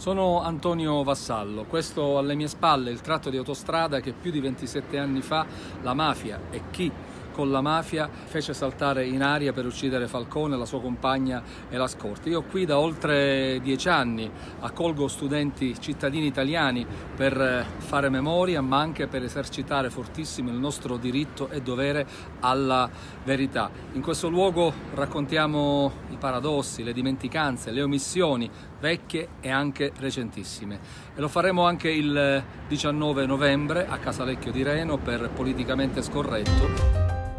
Sono Antonio Vassallo, questo alle mie spalle è il tratto di autostrada che più di 27 anni fa la mafia e chi con la mafia fece saltare in aria per uccidere Falcone, la sua compagna e la scorta. Io qui da oltre dieci anni accolgo studenti cittadini italiani per fare memoria ma anche per esercitare fortissimo il nostro diritto e dovere alla verità. In questo luogo raccontiamo i paradossi, le dimenticanze, le omissioni vecchie e anche recentissime e lo faremo anche il 19 novembre a Casalecchio di Reno per Politicamente Scorretto